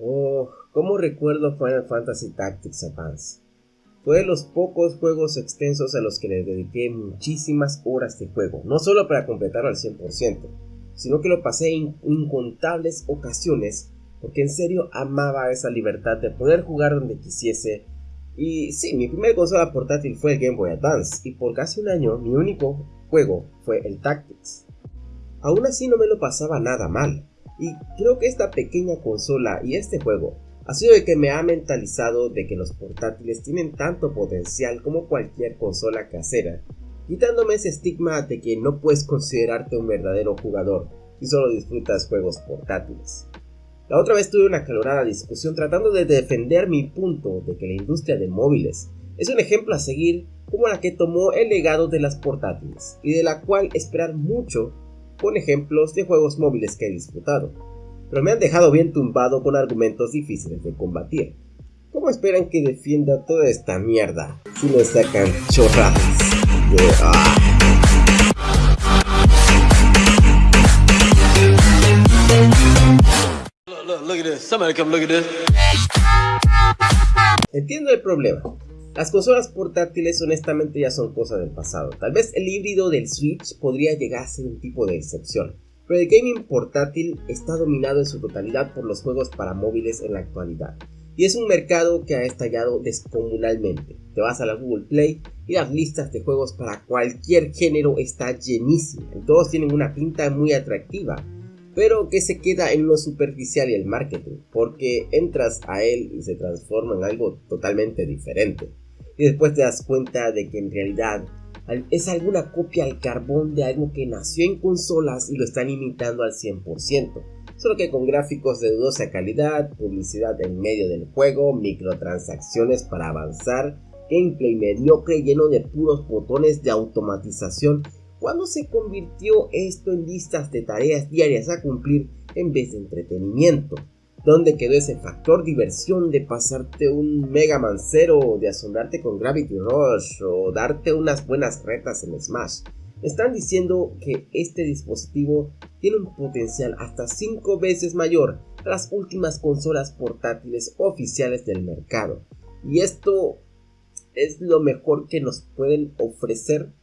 Oh, cómo recuerdo Final Fantasy Tactics Advance. Fue de los pocos juegos extensos a los que le dediqué muchísimas horas de juego, no solo para completarlo al 100%, sino que lo pasé en incontables ocasiones porque en serio amaba esa libertad de poder jugar donde quisiese. Y sí, mi primer consola portátil fue el Game Boy Advance y por casi un año mi único juego fue el Tactics. Aún así no me lo pasaba nada mal, y creo que esta pequeña consola y este juego ha sido el que me ha mentalizado de que los portátiles tienen tanto potencial como cualquier consola casera, quitándome ese estigma de que no puedes considerarte un verdadero jugador si solo disfrutas juegos portátiles. La otra vez tuve una calorada discusión tratando de defender mi punto de que la industria de móviles es un ejemplo a seguir como la que tomó el legado de las portátiles y de la cual esperar mucho con ejemplos de juegos móviles que he disfrutado, pero me han dejado bien tumbado con argumentos difíciles de combatir. ¿Cómo esperan que defienda toda esta mierda si no sacan chorradas de... Ah? Entiendo el problema, las consolas portátiles honestamente ya son cosa del pasado. Tal vez el híbrido del Switch podría llegar a ser un tipo de excepción. Pero el gaming portátil está dominado en su totalidad por los juegos para móviles en la actualidad. Y es un mercado que ha estallado descomunalmente. Te vas a la Google Play y las listas de juegos para cualquier género está llenísima. Todos tienen una pinta muy atractiva pero que se queda en lo superficial y el marketing, porque entras a él y se transforma en algo totalmente diferente. Y después te das cuenta de que en realidad es alguna copia al carbón de algo que nació en consolas y lo están imitando al 100%, solo que con gráficos de dudosa calidad, publicidad en medio del juego, microtransacciones para avanzar, gameplay mediocre lleno de puros botones de automatización ¿Cuándo se convirtió esto en listas de tareas diarias a cumplir en vez de entretenimiento? ¿Dónde quedó ese factor diversión de pasarte un Mega Man Zero, de asombrarte con Gravity Rush o darte unas buenas retas en Smash? Están diciendo que este dispositivo tiene un potencial hasta 5 veces mayor a las últimas consolas portátiles oficiales del mercado. Y esto es lo mejor que nos pueden ofrecer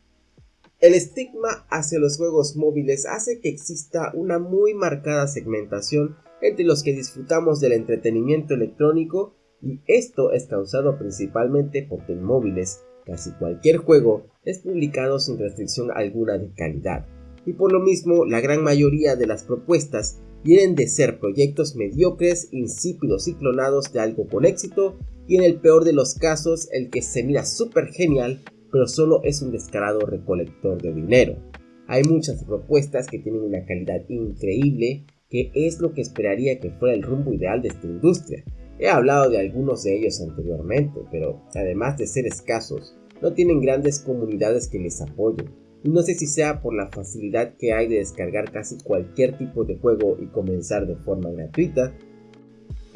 el estigma hacia los juegos móviles hace que exista una muy marcada segmentación entre los que disfrutamos del entretenimiento electrónico y esto es causado principalmente porque en móviles casi cualquier juego es publicado sin restricción alguna de calidad. Y por lo mismo la gran mayoría de las propuestas vienen de ser proyectos mediocres, insípidos y clonados de algo con éxito y en el peor de los casos el que se mira súper genial pero solo es un descarado recolector de dinero. Hay muchas propuestas que tienen una calidad increíble, que es lo que esperaría que fuera el rumbo ideal de esta industria. He hablado de algunos de ellos anteriormente, pero además de ser escasos, no tienen grandes comunidades que les apoyen. Y no sé si sea por la facilidad que hay de descargar casi cualquier tipo de juego y comenzar de forma gratuita,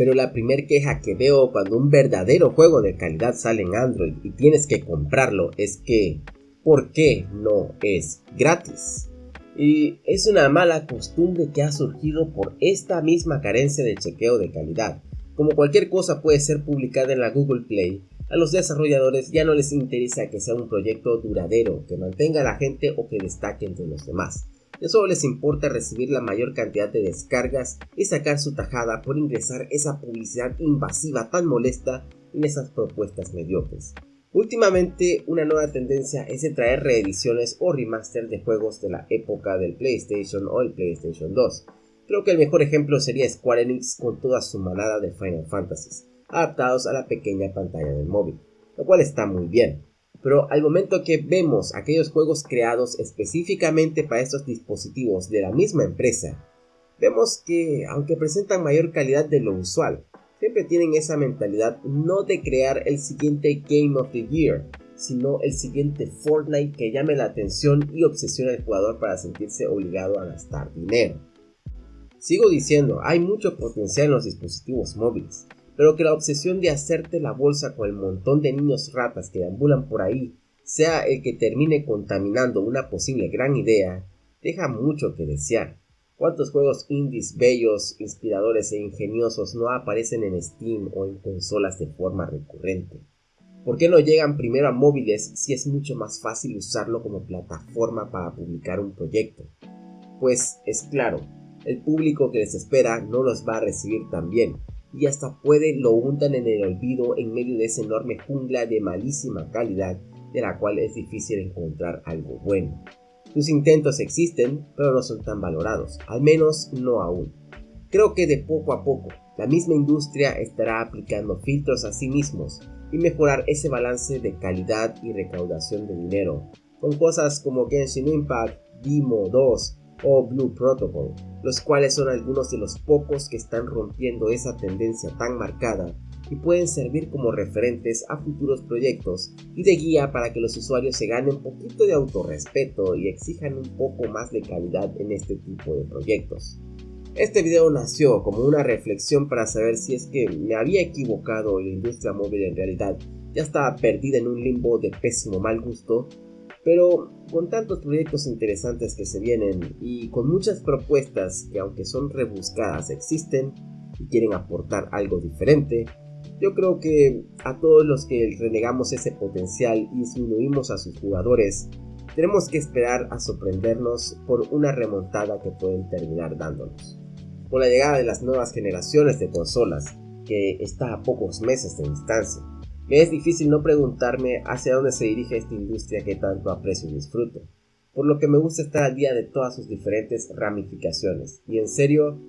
pero la primer queja que veo cuando un verdadero juego de calidad sale en Android y tienes que comprarlo es que, ¿por qué no es gratis? Y es una mala costumbre que ha surgido por esta misma carencia de chequeo de calidad. Como cualquier cosa puede ser publicada en la Google Play, a los desarrolladores ya no les interesa que sea un proyecto duradero, que mantenga a la gente o que destaque entre los demás. De solo les importa recibir la mayor cantidad de descargas y sacar su tajada por ingresar esa publicidad invasiva tan molesta en esas propuestas mediocres. Últimamente, una nueva tendencia es de traer reediciones o remaster de juegos de la época del PlayStation o el PlayStation 2. Creo que el mejor ejemplo sería Square Enix con toda su manada de Final Fantasies, adaptados a la pequeña pantalla del móvil, lo cual está muy bien pero al momento que vemos aquellos juegos creados específicamente para estos dispositivos de la misma empresa, vemos que aunque presentan mayor calidad de lo usual, siempre tienen esa mentalidad no de crear el siguiente Game of the Year, sino el siguiente Fortnite que llame la atención y obsesione al jugador para sentirse obligado a gastar dinero. Sigo diciendo, hay mucho potencial en los dispositivos móviles, pero que la obsesión de hacerte la bolsa con el montón de niños ratas que deambulan por ahí sea el que termine contaminando una posible gran idea, deja mucho que desear. ¿Cuántos juegos indies bellos, inspiradores e ingeniosos no aparecen en Steam o en consolas de forma recurrente? ¿Por qué no llegan primero a móviles si es mucho más fácil usarlo como plataforma para publicar un proyecto? Pues es claro, el público que les espera no los va a recibir tan bien, y hasta puede lo untan en el olvido en medio de esa enorme jungla de malísima calidad de la cual es difícil encontrar algo bueno. Sus intentos existen, pero no son tan valorados, al menos no aún. Creo que de poco a poco, la misma industria estará aplicando filtros a sí mismos y mejorar ese balance de calidad y recaudación de dinero, con cosas como Genshin Impact, Demo 2 o Blue Protocol, los cuales son algunos de los pocos que están rompiendo esa tendencia tan marcada y pueden servir como referentes a futuros proyectos y de guía para que los usuarios se ganen un poquito de autorrespeto y exijan un poco más de calidad en este tipo de proyectos. Este video nació como una reflexión para saber si es que me había equivocado y la industria móvil en realidad ya estaba perdida en un limbo de pésimo mal gusto pero con tantos proyectos interesantes que se vienen y con muchas propuestas que aunque son rebuscadas existen y quieren aportar algo diferente, yo creo que a todos los que renegamos ese potencial y disminuimos a sus jugadores, tenemos que esperar a sorprendernos por una remontada que pueden terminar dándonos. Con la llegada de las nuevas generaciones de consolas, que está a pocos meses de distancia, me es difícil no preguntarme hacia dónde se dirige esta industria que tanto aprecio y disfruto, por lo que me gusta estar al día de todas sus diferentes ramificaciones, y en serio,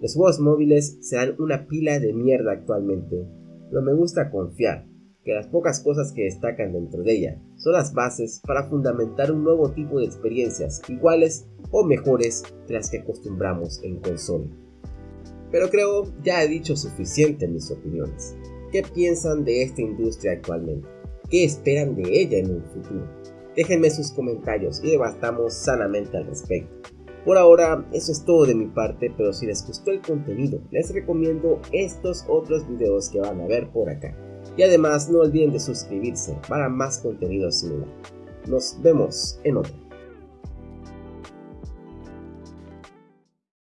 los juegos móviles serán una pila de mierda actualmente, pero me gusta confiar que las pocas cosas que destacan dentro de ella son las bases para fundamentar un nuevo tipo de experiencias iguales o mejores de las que acostumbramos en consola. Pero creo ya he dicho suficiente en mis opiniones. ¿Qué piensan de esta industria actualmente? ¿Qué esperan de ella en un futuro? Déjenme sus comentarios y debatamos sanamente al respecto. Por ahora, eso es todo de mi parte, pero si les gustó el contenido, les recomiendo estos otros videos que van a ver por acá. Y además no olviden de suscribirse para más contenido similar. Nos vemos en otro.